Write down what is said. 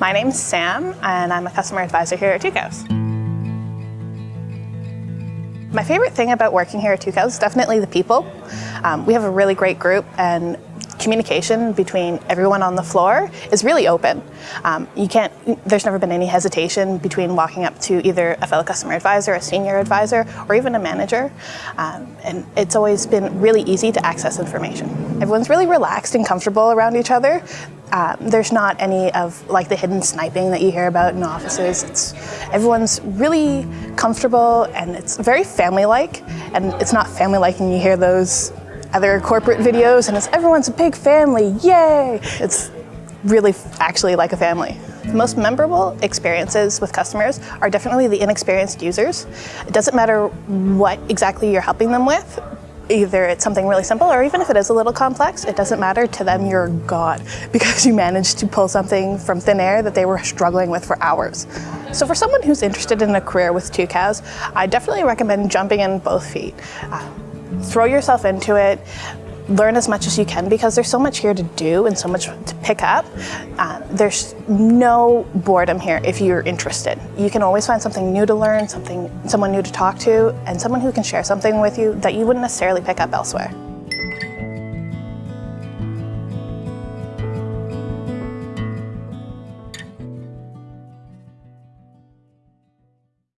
My name's Sam, and I'm a customer advisor here at Tucows. My favorite thing about working here at Tucows is definitely the people. Um, we have a really great group, and communication between everyone on the floor is really open. Um, you can't, there's never been any hesitation between walking up to either a fellow customer advisor, a senior advisor, or even a manager. Um, and it's always been really easy to access information. Everyone's really relaxed and comfortable around each other. Um, there's not any of like the hidden sniping that you hear about in offices. It's, everyone's really comfortable and it's very family-like. And it's not family-like and you hear those other corporate videos and it's everyone's a big family, yay! It's really actually like a family. The most memorable experiences with customers are definitely the inexperienced users. It doesn't matter what exactly you're helping them with, either it's something really simple or even if it is a little complex, it doesn't matter to them, you're God because you managed to pull something from thin air that they were struggling with for hours. So for someone who's interested in a career with Tucows, I definitely recommend jumping in both feet. Uh, throw yourself into it, learn as much as you can because there's so much here to do and so much to pick up. Uh, there's no boredom here if you're interested. You can always find something new to learn, something, someone new to talk to, and someone who can share something with you that you wouldn't necessarily pick up elsewhere.